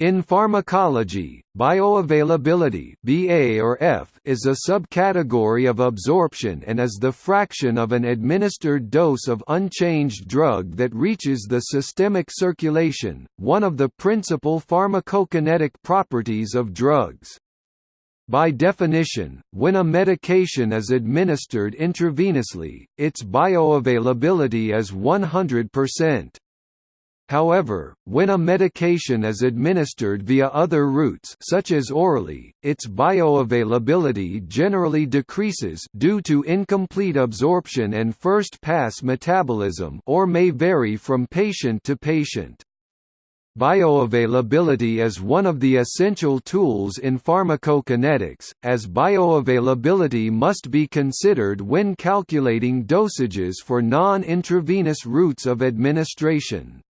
In pharmacology, bioavailability BA or F is a subcategory of absorption and is the fraction of an administered dose of unchanged drug that reaches the systemic circulation, one of the principal pharmacokinetic properties of drugs. By definition, when a medication is administered intravenously, its bioavailability is 100%. However, when a medication is administered via other routes such as orally, its bioavailability generally decreases due to incomplete absorption and first-pass metabolism or may vary from patient to patient. Bioavailability is one of the essential tools in pharmacokinetics, as bioavailability must be considered when calculating dosages for non-intravenous routes of administration.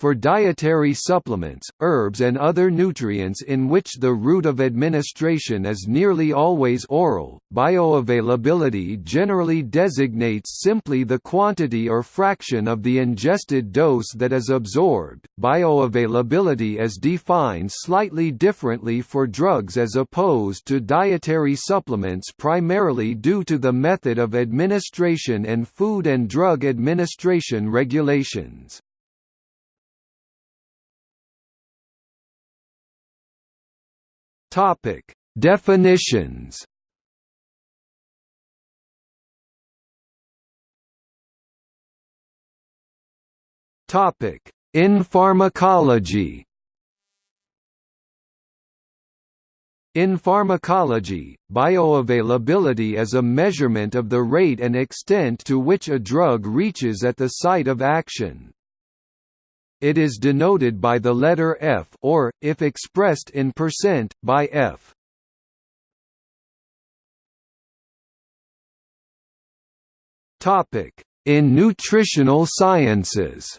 For dietary supplements, herbs and other nutrients in which the route of administration is nearly always oral, bioavailability generally designates simply the quantity or fraction of the ingested dose that is absorbed. Bioavailability is defined slightly differently for drugs as opposed to dietary supplements primarily due to the method of administration and Food and Drug Administration regulations. Topic: Definitions. Topic: In pharmacology. In pharmacology, bioavailability is a measurement of the rate and extent to which a drug reaches at the site of action. It is denoted by the letter F or, if expressed in percent, by F. In nutritional sciences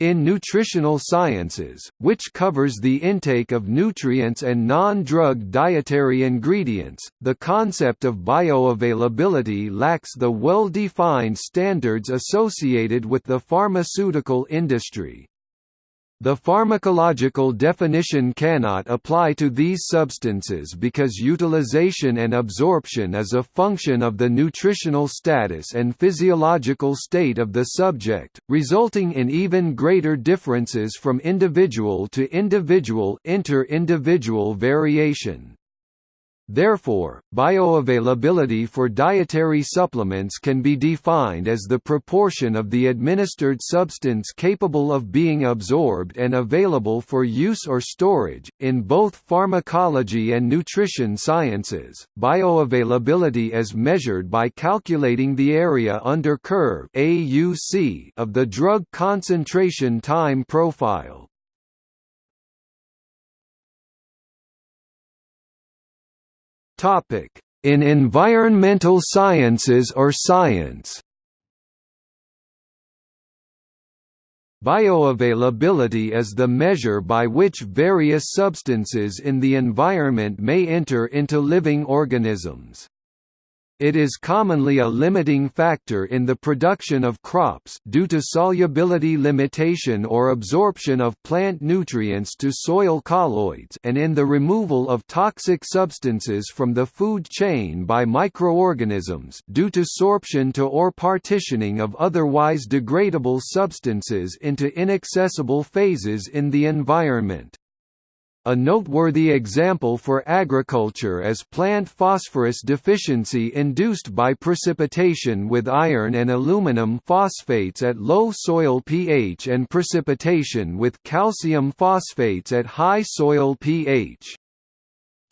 In nutritional sciences, which covers the intake of nutrients and non-drug dietary ingredients, the concept of bioavailability lacks the well-defined standards associated with the pharmaceutical industry. The pharmacological definition cannot apply to these substances because utilization and absorption is a function of the nutritional status and physiological state of the subject, resulting in even greater differences from individual to individual inter-individual variation. Therefore, bioavailability for dietary supplements can be defined as the proportion of the administered substance capable of being absorbed and available for use or storage. In both pharmacology and nutrition sciences, bioavailability is measured by calculating the area under curve (AUC) of the drug concentration time profile. In environmental sciences or science Bioavailability is the measure by which various substances in the environment may enter into living organisms. It is commonly a limiting factor in the production of crops due to solubility limitation or absorption of plant nutrients to soil colloids and in the removal of toxic substances from the food chain by microorganisms due to sorption to or partitioning of otherwise degradable substances into inaccessible phases in the environment. A noteworthy example for agriculture is plant phosphorus deficiency induced by precipitation with iron and aluminum phosphates at low soil pH and precipitation with calcium phosphates at high soil pH.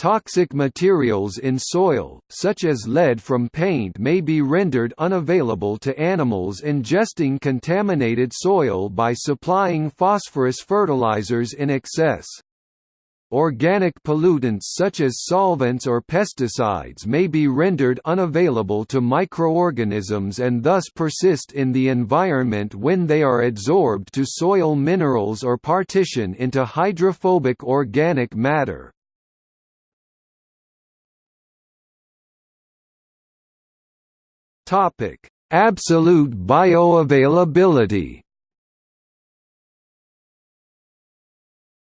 Toxic materials in soil, such as lead from paint may be rendered unavailable to animals ingesting contaminated soil by supplying phosphorus fertilizers in excess. Organic pollutants such as solvents or pesticides may be rendered unavailable to microorganisms and thus persist in the environment when they are adsorbed to soil minerals or partition into hydrophobic organic matter. Absolute bioavailability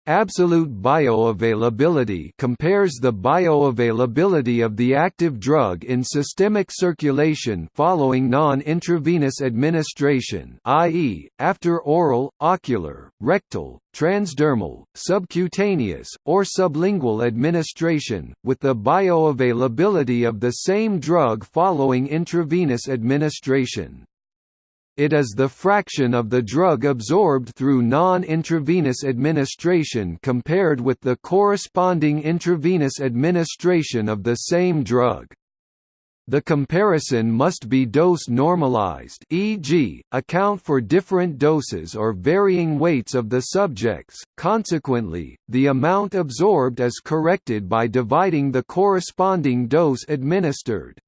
Absolute bioavailability compares the bioavailability of the active drug in systemic circulation following non-intravenous administration i.e., after oral, ocular, rectal, transdermal, subcutaneous, or sublingual administration, with the bioavailability of the same drug following intravenous administration. It is the fraction of the drug absorbed through non-intravenous administration compared with the corresponding intravenous administration of the same drug. The comparison must be dose normalized e.g., account for different doses or varying weights of the subjects, consequently, the amount absorbed is corrected by dividing the corresponding dose administered.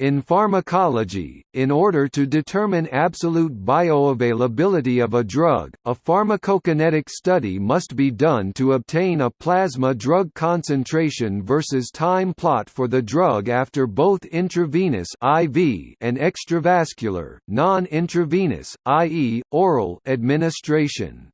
In pharmacology, in order to determine absolute bioavailability of a drug, a pharmacokinetic study must be done to obtain a plasma drug concentration versus time plot for the drug after both intravenous IV and extravascular, non-intravenous, i.e., oral administration.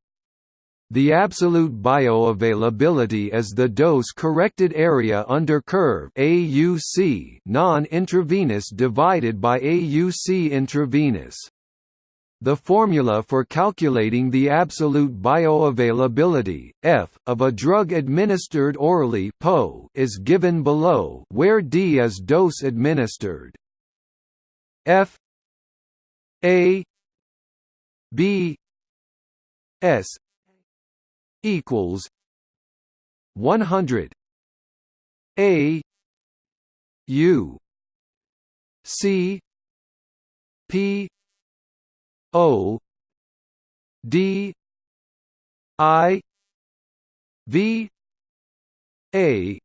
The absolute bioavailability is the dose-corrected area under curve AUC non-intravenous divided by AUC intravenous. The formula for calculating the absolute bioavailability F of a drug administered orally (PO) is given below, where D is dose administered. F A B S equals 100 a u c p o d i v a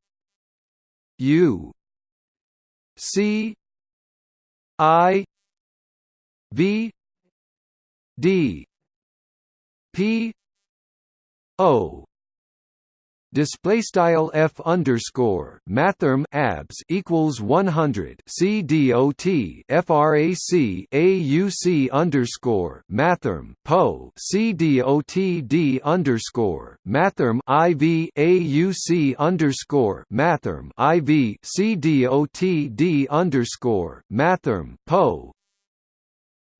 u c i v d p O. Display style f underscore mathrm abs equals 100 c dot frac auc underscore mathrm po c dot d underscore mathrm iv auc underscore mathrm iv c dot d underscore mathrm po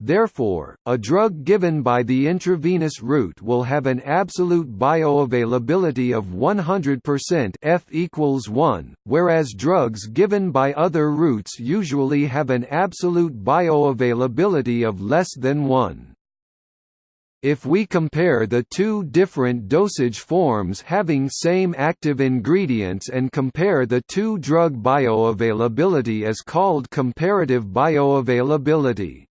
Therefore, a drug given by the intravenous route will have an absolute bioavailability of 100% F equals 1, whereas drugs given by other routes usually have an absolute bioavailability of less than 1. If we compare the two different dosage forms having same active ingredients and compare the two drug bioavailability is called comparative bioavailability.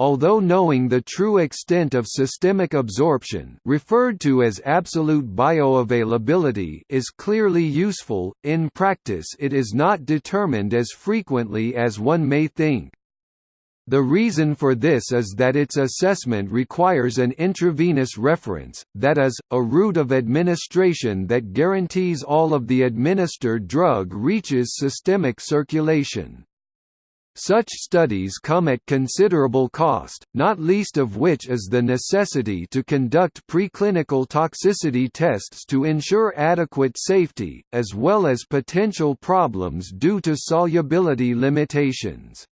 Although knowing the true extent of systemic absorption referred to as absolute bioavailability is clearly useful, in practice it is not determined as frequently as one may think. The reason for this is that its assessment requires an intravenous reference, that is, a route of administration that guarantees all of the administered drug reaches systemic circulation. Such studies come at considerable cost, not least of which is the necessity to conduct preclinical toxicity tests to ensure adequate safety, as well as potential problems due to solubility limitations.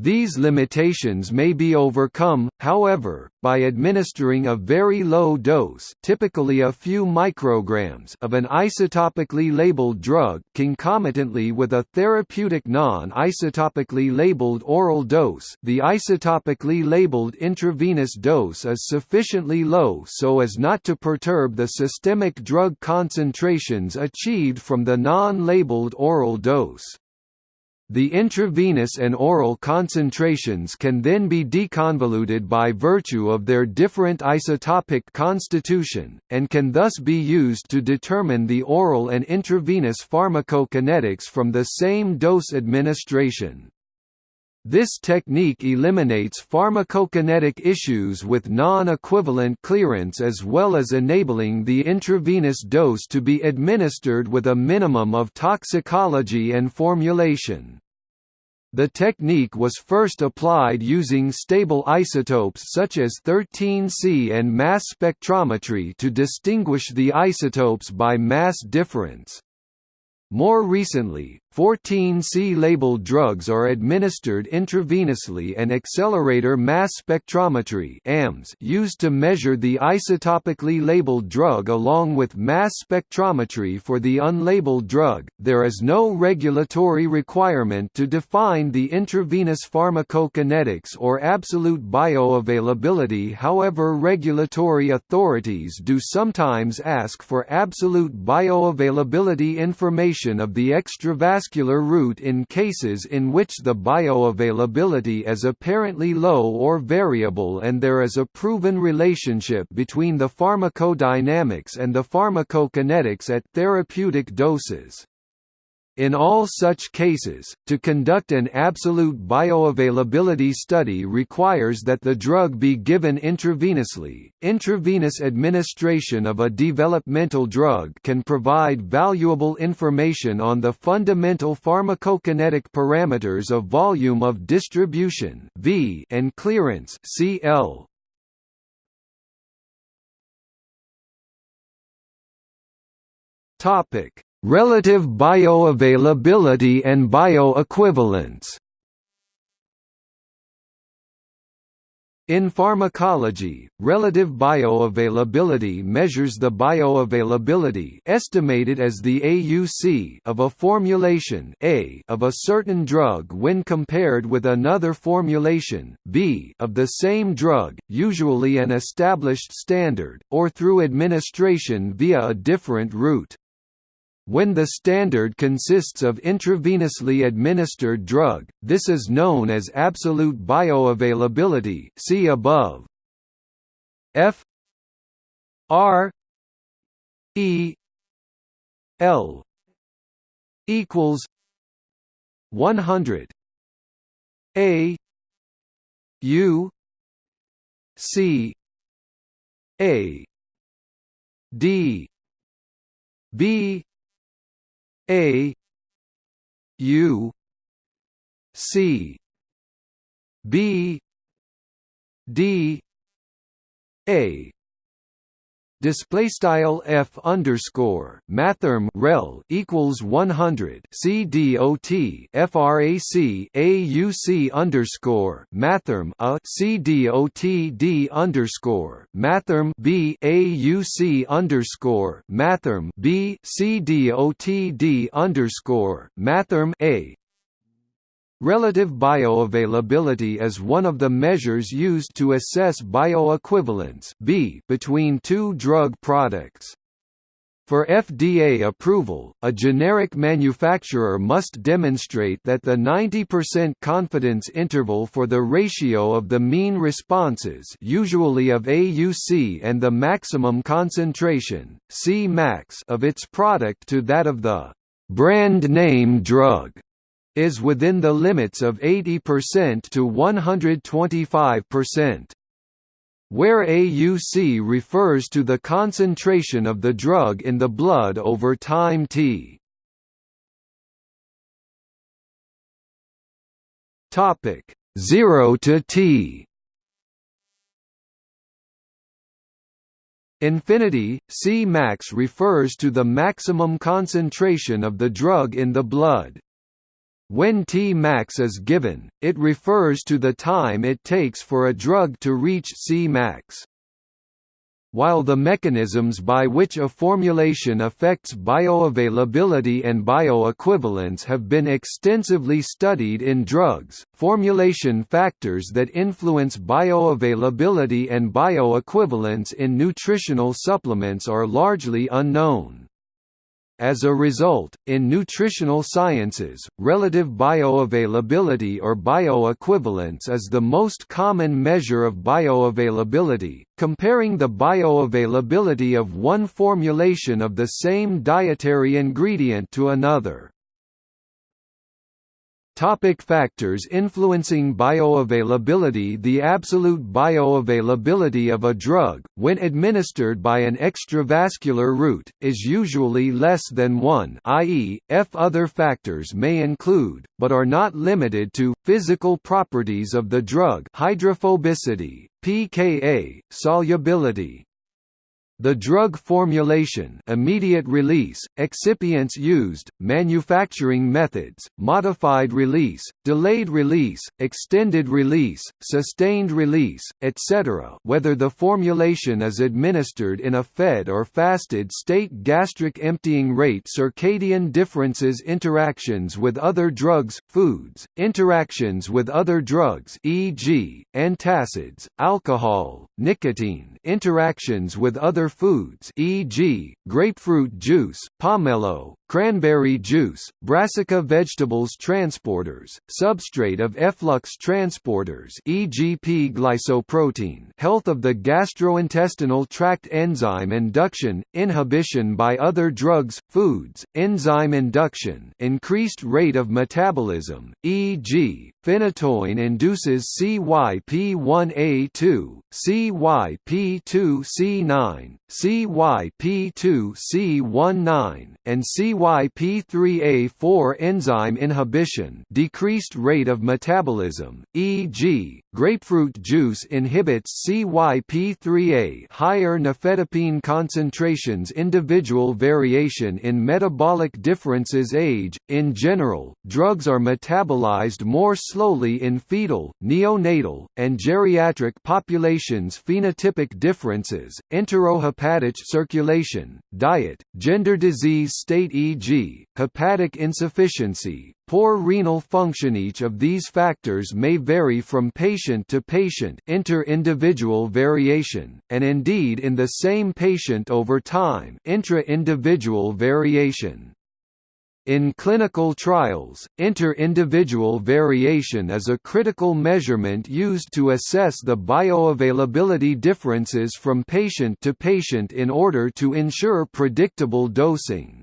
These limitations may be overcome, however, by administering a very low dose typically a few micrograms of an isotopically labeled drug concomitantly with a therapeutic non-isotopically labeled oral dose the isotopically labeled intravenous dose is sufficiently low so as not to perturb the systemic drug concentrations achieved from the non-labeled oral dose. The intravenous and oral concentrations can then be deconvoluted by virtue of their different isotopic constitution, and can thus be used to determine the oral and intravenous pharmacokinetics from the same dose administration. This technique eliminates pharmacokinetic issues with non-equivalent clearance as well as enabling the intravenous dose to be administered with a minimum of toxicology and formulation. The technique was first applied using stable isotopes such as 13C and mass spectrometry to distinguish the isotopes by mass difference. More recently, 14C labeled drugs are administered intravenously and accelerator mass spectrometry AMS used to measure the isotopically labeled drug along with mass spectrometry for the unlabeled drug. There is no regulatory requirement to define the intravenous pharmacokinetics or absolute bioavailability. However, regulatory authorities do sometimes ask for absolute bioavailability information of the extravascular vascular route in cases in which the bioavailability is apparently low or variable and there is a proven relationship between the pharmacodynamics and the pharmacokinetics at therapeutic doses. In all such cases, to conduct an absolute bioavailability study requires that the drug be given intravenously. Intravenous administration of a developmental drug can provide valuable information on the fundamental pharmacokinetic parameters of volume of distribution (V) and clearance (CL). Topic: Relative bioavailability and bioequivalence In pharmacology, relative bioavailability measures the bioavailability estimated as the AUC of a formulation A of a certain drug when compared with another formulation B of the same drug, usually an established standard, or through administration via a different route. When the standard consists of intravenously administered drug, this is known as absolute bioavailability see above. F. R. E. L. equals 100 A. U. C. A. D. B a U C B D A display style f underscore mathrm rel equals 100 c dot frac auc underscore mathrm a c dot d underscore mathrm b auc underscore mathrm b d underscore mathrm a Relative bioavailability is one of the measures used to assess bioequivalence B between two drug products. For FDA approval, a generic manufacturer must demonstrate that the 90% confidence interval for the ratio of the mean responses usually of AUC and the maximum concentration C max of its product to that of the brand name drug is within the limits of 80% to 125%. Where AUC refers to the concentration of the drug in the blood over time t. Topic 0 to t. Infinity, C max refers to the maximum concentration of the drug in the blood. When Tmax is given, it refers to the time it takes for a drug to reach Cmax. While the mechanisms by which a formulation affects bioavailability and bioequivalence have been extensively studied in drugs, formulation factors that influence bioavailability and bioequivalence in nutritional supplements are largely unknown. As a result, in nutritional sciences, relative bioavailability or bioequivalence is the most common measure of bioavailability, comparing the bioavailability of one formulation of the same dietary ingredient to another. Topic factors influencing bioavailability. The absolute bioavailability of a drug, when administered by an extravascular route, is usually less than 1 i.e., f other factors may include, but are not limited to, physical properties of the drug. Hydrophobicity, pKa, solubility, the drug formulation immediate release, excipients used, manufacturing methods, modified release, delayed release, extended release, sustained release, etc. whether the formulation is administered in a fed or fasted state gastric emptying rate circadian differences interactions with other drugs, foods, interactions with other drugs e.g., antacids, alcohol, nicotine, interactions with other foods e.g., grapefruit juice, pomelo, cranberry juice, brassica vegetables transporters, substrate of efflux transporters e.g. P-glycoprotein health of the gastrointestinal tract enzyme induction, inhibition by other drugs, foods, enzyme induction increased rate of metabolism, e.g., phenytoin induces CYP1A2, CYP2C9, CYP2C19, and CYP3A4 enzyme inhibition decreased rate of metabolism, e.g., grapefruit juice inhibits CYP3A higher nifedipine concentrations individual variation in metabolic differences age, in general, drugs are metabolized more slowly in fetal, neonatal, and geriatric populations phenotypic differences, enterohepatic circulation, diet, gender disease state e.g., hepatic insufficiency, poor renal function Each of these factors may vary from patient to patient inter-individual variation, and indeed in the same patient over time intra-individual variation. In clinical trials, inter-individual variation is a critical measurement used to assess the bioavailability differences from patient to patient in order to ensure predictable dosing.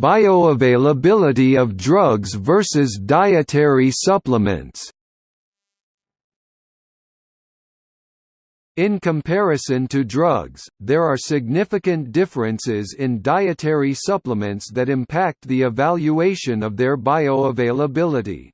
Bioavailability of drugs versus dietary supplements In comparison to drugs, there are significant differences in dietary supplements that impact the evaluation of their bioavailability.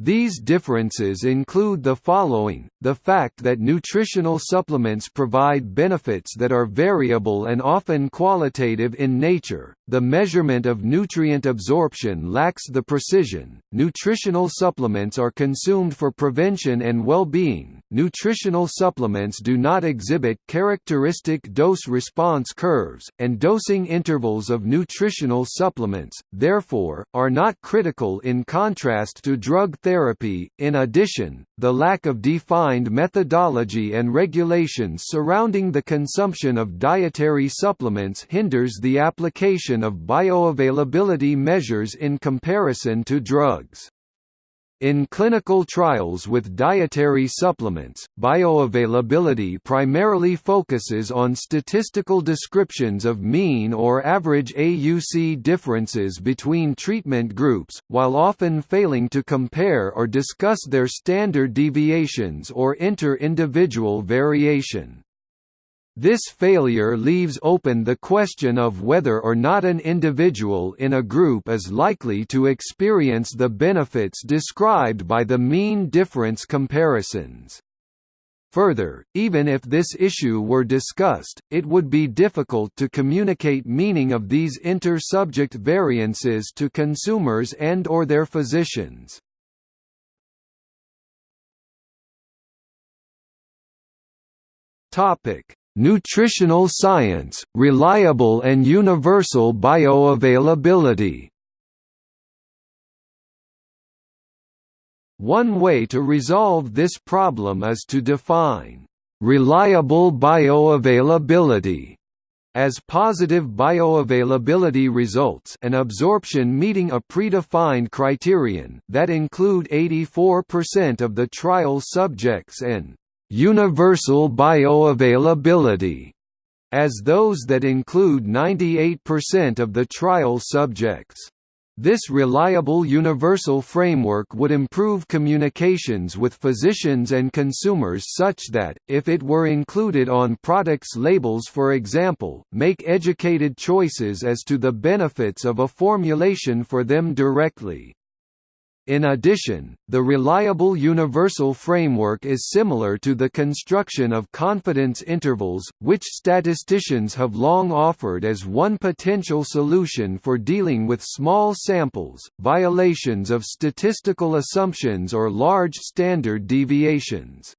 These differences include the following, the fact that nutritional supplements provide benefits that are variable and often qualitative in nature, the measurement of nutrient absorption lacks the precision, nutritional supplements are consumed for prevention and well-being, nutritional supplements do not exhibit characteristic dose-response curves, and dosing intervals of nutritional supplements, therefore, are not critical in contrast to drug therapy. In addition, the lack of defined methodology and regulations surrounding the consumption of dietary supplements hinders the application of bioavailability measures in comparison to drugs. In clinical trials with dietary supplements, bioavailability primarily focuses on statistical descriptions of mean or average AUC differences between treatment groups, while often failing to compare or discuss their standard deviations or inter-individual variation. This failure leaves open the question of whether or not an individual in a group is likely to experience the benefits described by the mean difference comparisons. Further, even if this issue were discussed, it would be difficult to communicate meaning of these inter-subject variances to consumers and or their physicians. Topic: Nutritional science, reliable and universal bioavailability. One way to resolve this problem is to define reliable bioavailability as positive bioavailability results and absorption meeting a predefined criterion that include 84% of the trial subjects and universal bioavailability as those that include 98% of the trial subjects. This reliable universal framework would improve communications with physicians and consumers such that, if it were included on products' labels for example, make educated choices as to the benefits of a formulation for them directly. In addition, the reliable universal framework is similar to the construction of confidence intervals, which statisticians have long offered as one potential solution for dealing with small samples, violations of statistical assumptions or large standard deviations.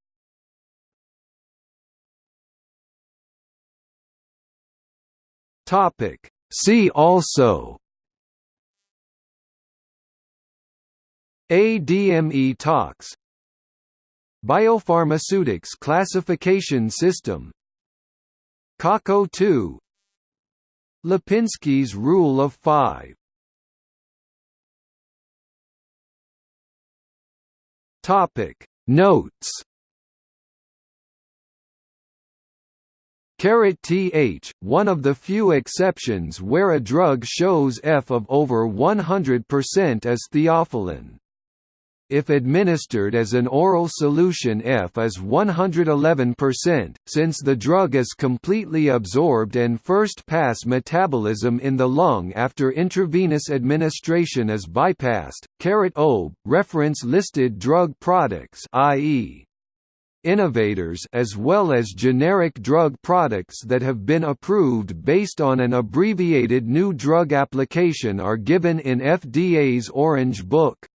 See also ADME tox Biopharmaceutics classification system. CACO 2 Lipinski's rule of 5 Topic. Notes. Caret th, one of the few exceptions where a drug shows F of over 100% is theophylline. If administered as an oral solution F is 111%, since the drug is completely absorbed and first-pass metabolism in the lung after intravenous administration is bypassed. Caret O, reference listed drug products i.e innovators as well as generic drug products that have been approved based on an abbreviated new drug application are given in FDA's Orange Book.